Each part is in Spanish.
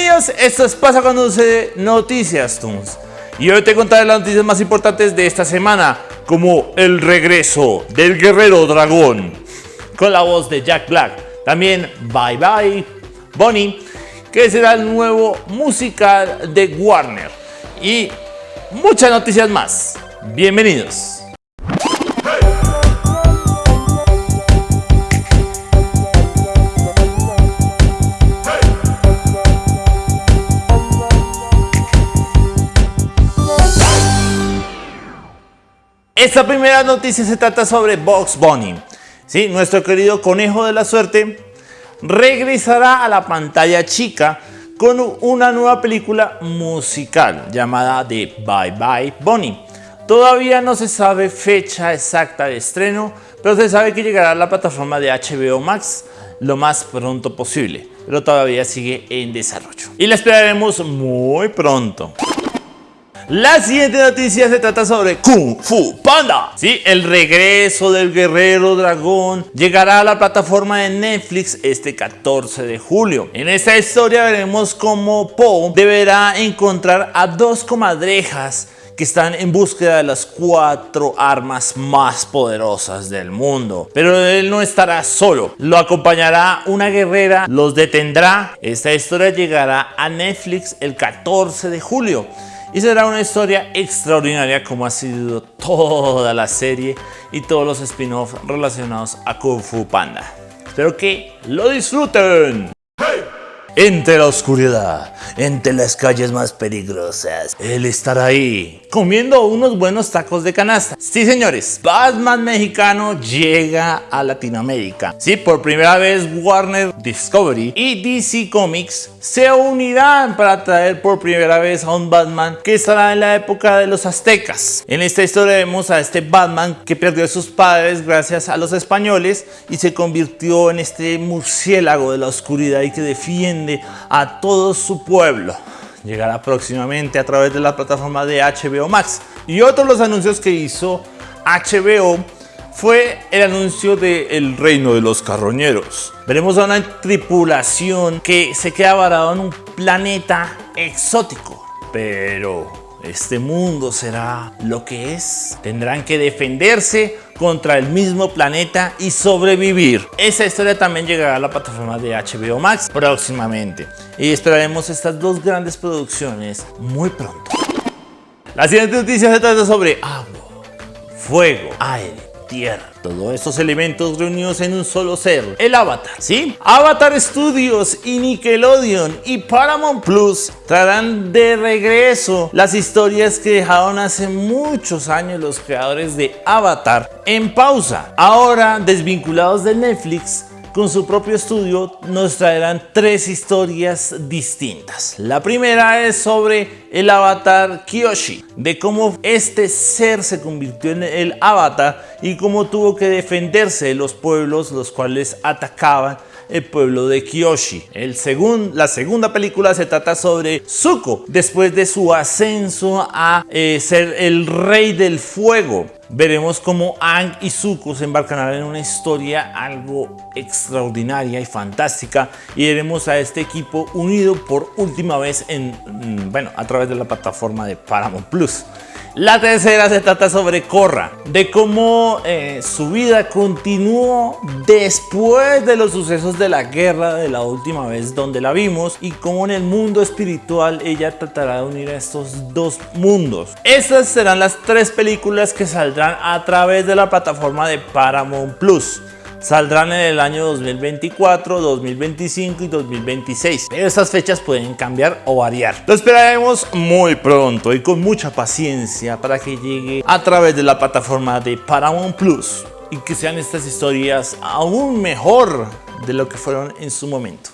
Bienvenidos, esto es Pasa Cuando Sucede Noticias Toons. Y hoy te contaré las noticias más importantes de esta semana, como el regreso del guerrero dragón, con la voz de Jack Black. También Bye Bye Bonnie, que será el nuevo musical de Warner. Y muchas noticias más. Bienvenidos. Esta primera noticia se trata sobre Box Bunny. ¿sí? Nuestro querido conejo de la suerte regresará a la pantalla chica con una nueva película musical llamada The Bye Bye Bunny. Todavía no se sabe fecha exacta de estreno, pero se sabe que llegará a la plataforma de HBO Max lo más pronto posible, pero todavía sigue en desarrollo. Y la esperaremos muy pronto. La siguiente noticia se trata sobre Kung Fu Panda. Sí, el regreso del guerrero dragón llegará a la plataforma de Netflix este 14 de julio. En esta historia veremos cómo Po deberá encontrar a dos comadrejas que están en búsqueda de las cuatro armas más poderosas del mundo. Pero él no estará solo, lo acompañará una guerrera, los detendrá. Esta historia llegará a Netflix el 14 de julio y será una historia extraordinaria como ha sido toda la serie y todos los spin-offs relacionados a Kung Fu Panda. Espero que lo disfruten. Entre la oscuridad, entre las calles más peligrosas, él estará ahí, comiendo unos buenos tacos de canasta. Sí, señores, Batman mexicano llega a Latinoamérica. Sí, por primera vez Warner Discovery y DC Comics se unirán para traer por primera vez a un Batman que estará en la época de los aztecas. En esta historia vemos a este Batman que perdió a sus padres gracias a los españoles y se convirtió en este murciélago de la oscuridad y que defiende a todo su pueblo. Llegará próximamente a través de la plataforma de HBO Max. Y otro de los anuncios que hizo HBO fue el anuncio de El Reino de los Carroñeros. Veremos a una tripulación que se queda varado en un planeta exótico. Pero este mundo será lo que es. Tendrán que defenderse contra el mismo planeta y sobrevivir. Esa historia también llegará a la plataforma de HBO Max próximamente. Y esperaremos estas dos grandes producciones muy pronto. La siguiente noticia se trata sobre agua, fuego, aire tierra. Todos estos elementos reunidos en un solo ser, el Avatar, ¿sí? Avatar Studios y Nickelodeon y Paramount Plus traerán de regreso las historias que dejaron hace muchos años los creadores de Avatar en pausa. Ahora desvinculados de Netflix, con su propio estudio nos traerán tres historias distintas. La primera es sobre el avatar Kyoshi, de cómo este ser se convirtió en el avatar y cómo tuvo que defenderse de los pueblos los cuales atacaban el pueblo de Kyoshi. El la segunda película se trata sobre Zuko, después de su ascenso a eh, ser el rey del fuego. Veremos cómo Ang y Zuko se embarcarán en una historia algo extraordinaria y fantástica y veremos a este equipo unido por última vez en, mm, bueno, a través de la plataforma de Paramount Plus. La tercera se trata sobre Korra, de cómo eh, su vida continuó después de los sucesos de la guerra de la última vez donde la vimos y cómo en el mundo espiritual ella tratará de unir a estos dos mundos. Estas serán las tres películas que saldrán a través de la plataforma de Paramount Plus. Saldrán en el año 2024, 2025 y 2026. Pero estas fechas pueden cambiar o variar. Lo esperaremos muy pronto y con mucha paciencia para que llegue a través de la plataforma de Paramount Plus y que sean estas historias aún mejor de lo que fueron en su momento.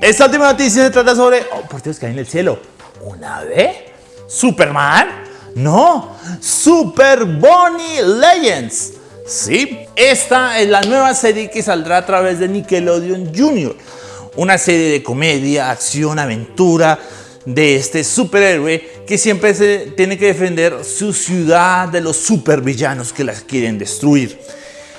Esta última noticia se trata sobre... Oh, por Dios, que hay en el cielo. ¿Una vez? ¿Superman? No, Super Bonnie Legends Sí, esta es la nueva serie que saldrá a través de Nickelodeon Junior. Una serie de comedia, acción, aventura de este superhéroe que siempre tiene que defender su ciudad de los supervillanos que las quieren destruir.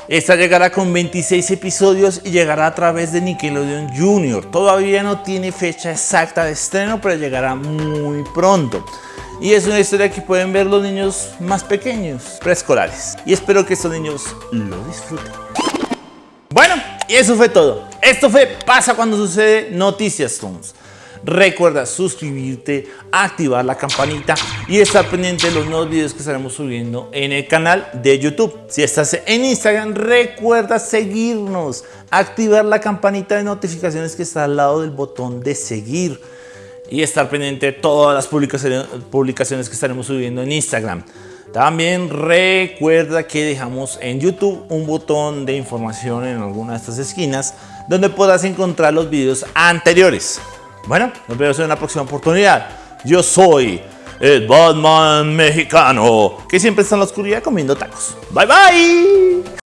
Esta llegará con 26 episodios y llegará a través de Nickelodeon Junior. Todavía no tiene fecha exacta de estreno, pero llegará muy pronto. Y es una historia que pueden ver los niños más pequeños, preescolares. Y espero que estos niños lo disfruten. Bueno, y eso fue todo. Esto fue Pasa cuando sucede Noticias Toons. Recuerda suscribirte, activar la campanita y estar pendiente de los nuevos videos que estaremos subiendo en el canal de YouTube. Si estás en Instagram, recuerda seguirnos, activar la campanita de notificaciones que está al lado del botón de seguir y estar pendiente de todas las publicaciones que estaremos subiendo en Instagram. También recuerda que dejamos en YouTube un botón de información en alguna de estas esquinas donde podrás encontrar los videos anteriores. Bueno, nos vemos en una próxima oportunidad. Yo soy el Batman mexicano que siempre está en la oscuridad comiendo tacos. Bye bye.